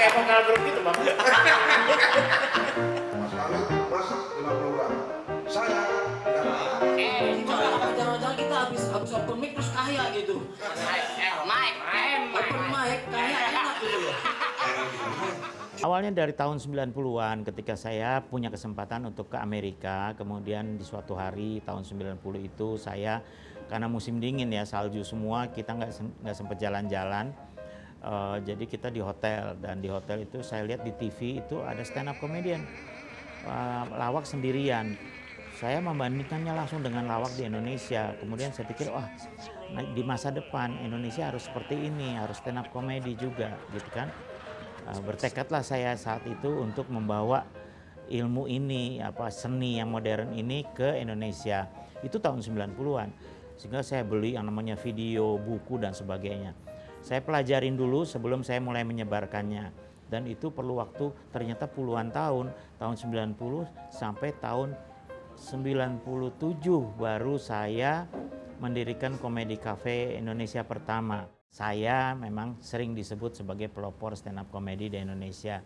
kayak vokal grup gitu bang. Mas Kawin masak 50 gram. Saya. Eh, kalau jangan-jangan kita habis habis open mic terus kaya gitu. Mike, Open mic kaya enak gitu loh. Awalnya dari tahun 90-an ketika saya punya kesempatan untuk ke Amerika, kemudian di suatu hari tahun 90 itu saya karena musim dingin ya salju semua kita nggak nggak sempat jalan-jalan, Eh, jadi kita di hotel dan di hotel itu saya lihat di TV itu ada stand up comedian Eh, lawak sendirian. Saya membandingkannya langsung dengan lawak di Indonesia. Kemudian saya pikir, wah di masa depan Indonesia harus seperti ini, harus stand up comedy juga, gitu kan. Uh, bertekadlah saya saat itu untuk membawa ilmu ini apa seni yang modern ini ke Indonesia itu tahun 90-an sehingga saya beli yang namanya video buku dan sebagainya saya pelajarin dulu sebelum saya mulai menyebarkannya. Dan itu perlu waktu ternyata puluhan tahun tahun 90 sampai tahun 97 baru saya mendirikan komedi cafe Indonesia pertama. Saya memang sering disebut sebagai pelopor stand up comedy di Indonesia